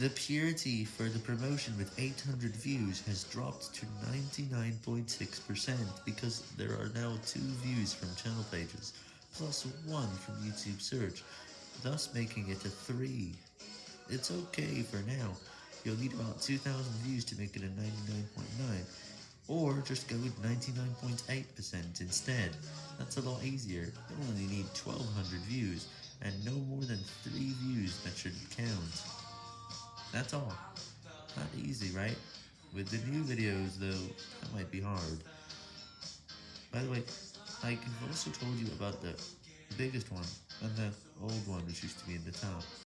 The purity for the promotion with 800 views has dropped to 99.6% because there are now 2 views from channel pages, plus 1 from YouTube search, thus making it a 3. It's okay for now, you'll need about 2000 views to make it a 99.9, or just go with 99.8% instead, that's a lot easier, you'll only need 1200 views, and no more than 3 views that should count. That's all. Not easy, right? With the new videos, though, that might be hard. By the way, I have also told you about the biggest one, and the old one which used to be in the top.